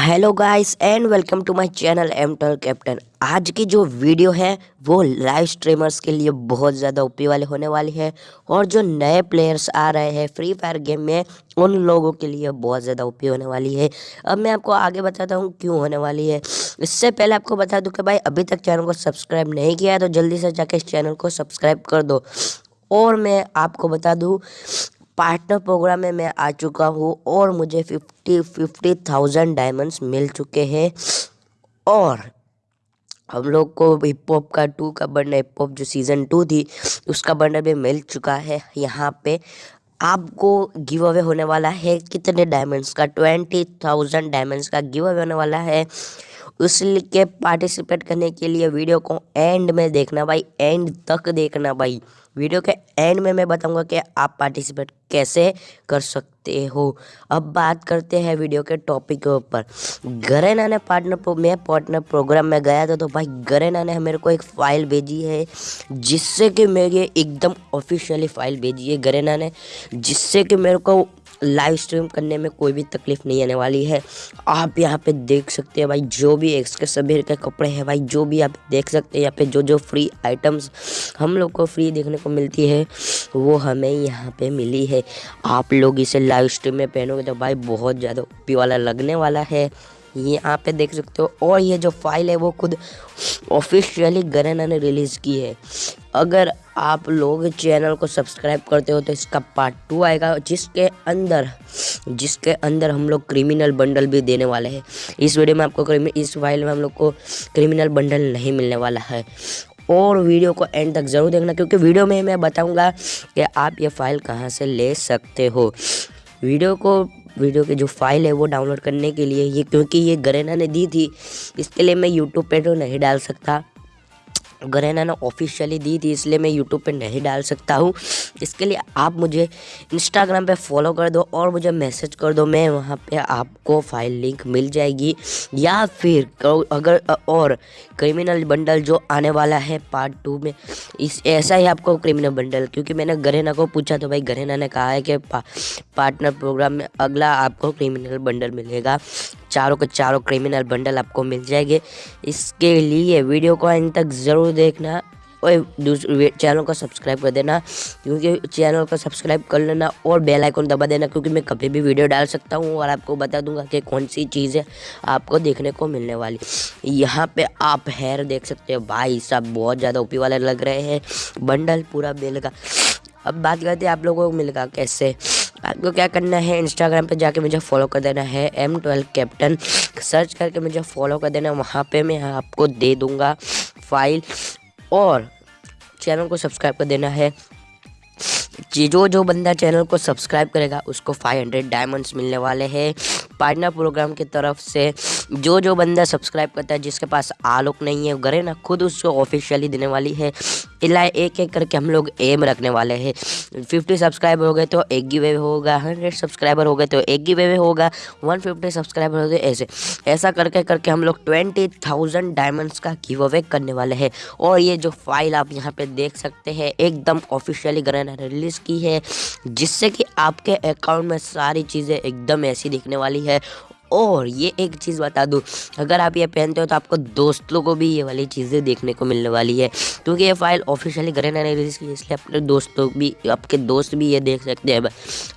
Hello guys and welcome to my channel M टल captain. आज की जो वीडियो है, वो लाइव स्ट्रीमर्स के लिए बहुत ज़्यादा उपी वाले होने वाली है और जो नए प्लेयर्स आ रहे हैं फ्री फायर गेम में, उन लोगों के लिए बहुत ज़्यादा उपी होने वाली है। अब मैं आपको आगे बताता हूँ क्यों होने वाली है। इससे पहले आपको बता दूँ कि भाई, अभी तक चैनल को सब्सक्राइब नहीं किया है तो जल्दी से जाके इस चैनल को सब्सक्राइब कर दो। और मैं आपको बता दूँ पार्टनर प्रोग्राम में मैं आ चुका हूँ और मुझे फिफ्टी फिफ्टी थाउज़ेंड डायमंड्स मिल चुके हैं। और हम लोग को हिप हॉप का टू का बंडल हिप हॉप जो सीज़न टू थी, उसका बंडल भी मिल चुका है यहाँ पे। आपको गिव अवे होने वाला है कितने डायमंड्स का? ट्वेंटी थाउज़ेंड डायमंड्स का गिव अवे होने वाला है। उसके पार्टिसिपेट करने के लिए वीडियो को एंड में देखना भाई एंड तक देखना भाई। वीडियो के एंड में मैं बताऊँगा कि आप पार्टिसिपेट कैसे कर सकते हो। अब बात करते हैं वीडियो के टॉपिक के ऊपर। गरेना ने पार्टनर प्रो, मैं पार्टनर प्रोग्राम में गया था तो भाई गरेना ने मेरे को एक फ़ाइल भेजी है जिससे कि मेरे एकदम ऑफिशियली फ़ाइल भेजी है गरेना ने जिससे कि मेरे को लाइव स्ट्रीम करने में कोई भी तकलीफ़ नहीं आने वाली है। आप यहाँ पे देख सकते हैं भाई, जो भी एक्स के सभी के कपड़े हैं भाई, जो भी आप देख सकते हैं यहाँ पे जो जो फ्री आइटम्स हम लोग को फ्री देखने को मिलती है, वो हमें यहाँ पे मिली है। आप लोग इसे लाइव स्ट्रीम में पहनोगे तो भाई बहुत ज़्यादा उपी वाला लगने वाला है। ये यहाँ पे देख सकते हो, और ये जो फ़ाइल है वो खुद ऑफिशियली गरेना ने रिलीज़ की है। अगर आप लोग चैनल को सब्सक्राइब करते हो तो इसका पार्ट टू आएगा, जिसके अंदर जिसके अंदर हम लोग क्रिमिनल बंडल भी देने वाले हैं। इस वीडियो में आपको इस फ़ाइल में हम लोग को क्रिमिनल बंडल नहीं मिलने वाला है। और वीडियो को एंड तक ज़रूर देखना, क्योंकि वीडियो में मैं बताऊँगा कि आप ये फ़ाइल कहाँ से ले सकते हो। वीडियो को वीडियो की जो फ़ाइल है वो डाउनलोड करने के लिए ये, क्योंकि ये गरेना ने दी थी, इसके लिए मैं यूट्यूब पे तो नहीं डाल सकता। गरेना ने ऑफिशियली दी थी इसलिए मैं यूट्यूब पे नहीं डाल सकता हूँ। इसके लिए आप मुझे इंस्टाग्राम पे फॉलो कर दो और मुझे मैसेज कर दो मैं वहाँ पे आपको फ़ाइल लिंक मिल जाएगी। या फिर अगर और क्रिमिनल बंडल जो आने वाला है पार्ट टू में इस ऐसा ही आपको क्रिमिनल बंडल क्योंकि मैंने गरेना को पूछा तो भाई गरेना ने कहा है कि पा, पार्टनर प्रोग्राम में अगला आपको क्रिमिनल बंडल मिलेगा। चारों के चारों क्रिमिनल बंडल आपको मिल जाएँगे। इसके लिए वीडियो को अंत तक ज़रूर देखना और दूसरे चैनल को सब्सक्राइब कर देना, क्योंकि चैनल को सब्सक्राइब कर लेना और बेल आइकन दबा देना, क्योंकि मैं कभी भी वीडियो डाल सकता हूँ और आपको बता दूँगा कि कौन सी चीज़ें आपको देखने को मिलने वाली। यहाँ पे आप हेयर देख सकते हो, भाई सब बहुत ज़्यादा ओपी वाले लग रहे हैं बंडल पूरा का अब बात करते हैं आप लोगों को मिलेगा कैसे? आपको क्या करना है? इंस्टाग्राम पे जाके मुझे फॉलो कर देना है एम ट्वेल्व कैप्टन सर्च करके मुझे फॉलो कर देना, वहाँ पे मैं आपको दे दूँगा फ़ाइल और चैनल को सब्सक्राइब कर देना है। जो जो बंदा चैनल को सब्सक्राइब करेगा, उसको 500 डायमंड्स मिलने वाले हैं। पार्टनर प्रोग्राम की तरफ़ से जो जो बंदा सब्सक्राइब करता है, जिसके पास आलोक नहीं है करे ना, खुद उसको ऑफिशियली देने वाली है। इला एक एक करके हम लोग एम रखने वाले हैं। फिफ्टी सब्सक्राइबर हो गए तो एक गी वे होगा, हंड्रेड सब्सक्राइबर हो गए तो एक गी वे होगा, वन फिफ्टी सब्सक्राइबर हो गए, ऐसे। ऐसा करके करके हम लोग ट्वेंटी थाउज़ेंड डायमंड्स का गिव अवे करने वाले हैं। और ये जो फ़ाइल आप यहाँ पे देख सकते हैं, एकदम ऑफिशियली गरन रिलीज़ की है, जिससे कि आपके अकाउंट में सारी चीज़ें एकदम ऐसी दिखने वाली है। और ये एक चीज़ बता दूँ, अगर आप ये पहनते हो तो आपको दोस्तों को भी ये वाली चीज़ें देखने को मिलने वाली है। क्योंकि ये फ़ाइल ऑफिशियली घर ने रिलीज़ की इसलिए अपने दोस्तों भी, आपके दोस्त भी ये देख सकते हैं।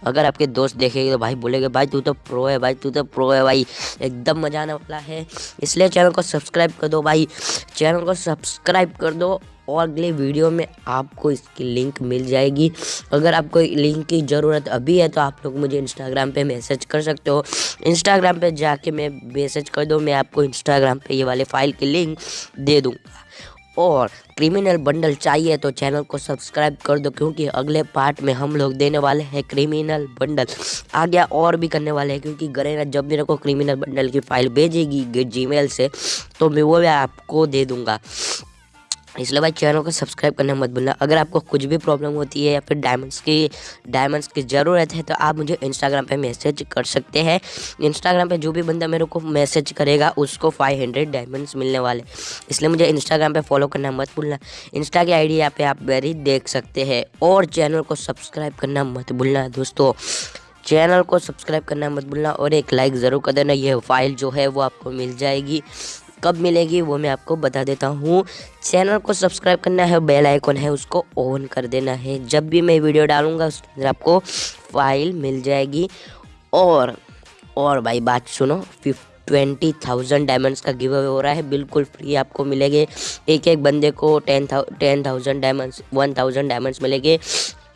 अगर आपके दोस्त देखेंगे तो भाई बोलेंगे, भाई तू तो प्रो है, भाई तू तो प्रो है भाई, एकदम मज़ा आने वाला है। इसलिए चैनल को सब्सक्राइब कर दो भाई चैनल को सब्सक्राइब कर दो। और अगले वीडियो में आपको इसकी लिंक मिल जाएगी। अगर आपको लिंक की ज़रूरत अभी है तो आप लोग मुझे इंस्टाग्राम पे मैसेज कर सकते हो। इंस्टाग्राम पे जाके मैं मैसेज कर दो, मैं आपको इंस्टाग्राम पे ये वाले फ़ाइल की लिंक दे दूँगा। और क्रिमिनल बंडल चाहिए तो चैनल को सब्सक्राइब कर दो, क्योंकि अगले पार्ट में हम लोग देने वाले हैं क्रिमिनल बंडल। आगे और भी करने वाले हैं, क्योंकि गरेना जब मेरे को क्रिमिनल बंडल की फ़ाइल भेजेगी जीमेल से तो मैं वो भी आपको दे दूँगा। इसलिए भाई चैनल को सब्सक्राइब करना मत भूलना। अगर आपको कुछ भी प्रॉब्लम होती है या फिर डायमंड्स की डायमंड्स की ज़रूरत है तो आप मुझे इंस्टाग्राम पे मैसेज कर सकते हैं। इंस्टाग्राम पे जो भी बंदा मेरे को मैसेज करेगा, उसको 500 डायमंड्स मिलने वाले। इसलिए मुझे इंस्टाग्राम पे फॉलो करना मत भूलना। इंस्टा की आई यहाँ पे आप वेरी देख सकते हैं। और चैनल को सब्सक्राइब करना मत भूलना दोस्तों। चैनल को सब्सक्राइब करना मत भूलना और एक लाइक ज़रूर कर देना। यह फ़ाइल जो है वो आपको मिल जाएगी। कब मिलेगी वो मैं आपको बता देता हूँ। चैनल को सब्सक्राइब करना है, बेल आइकन है, उसको ऑन कर देना है। जब भी मैं वीडियो डालूँगा, उसके अंदर आपको फ़ाइल मिल जाएगी। और और भाई बात सुनो फिफ्थ ट्वेंटी थाउज़ेंड डायमंड्स का गिव अवे हो रहा है, बिल्कुल फ्री आपको मिलेंगे। एक एक बंदे को ten thou, ten thousand diamonds one thousand diamonds मिलेंगे।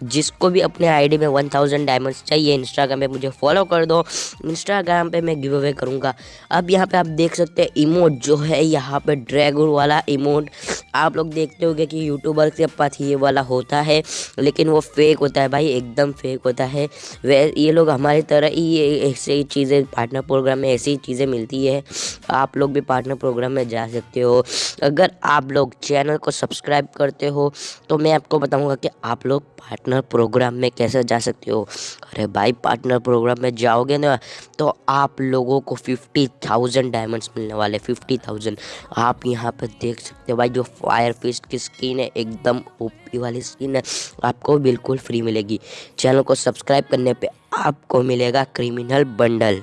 जिसको भी अपने आईडी में वन थाउज़ेंड डायमंड्स चाहिए इंस्टाग्राम पे मुझे फॉलो कर दो। इंस्टाग्राम पे मैं गिव अवे करूँगा। अब यहाँ पे आप देख सकते हैं इमोट जो है, यहाँ पे ड्रैगन वाला इमोट आप लोग देखते होंगे कि यूट्यूबर के पास ये वाला होता है, लेकिन वो फेक होता है भाई, एकदम फेक होता है। वे, ये लोग हमारी तरह ही ये, ऐसे चीज़ें पार्टनर प्रोग्राम में ऐसी चीज़ें मिलती है। आप लोग भी पार्टनर प्रोग्राम में जा सकते हो। अगर आप लोग चैनल को सब्सक्राइब करते हो तो मैं आपको बताऊँगा कि आप लोग पार्टनर प्रोग्राम में कैसे जा सकते हो? अरे भाई पार्टनर प्रोग्राम में जाओगे ना तो आप लोगों को फिफ्टी थाउज़ेंड डायमंड्स मिलने वाले फिफ्टी थाउज़ेंड आप यहाँ पर देख सकते हो भाई, जो फायर फिस्ट की स्किन है, एकदम ओपी वाली स्किन है, आपको बिल्कुल फ्री मिलेगी। चैनल को सब्सक्राइब करने पर आपको मिलेगा क्रिमिनल बंडल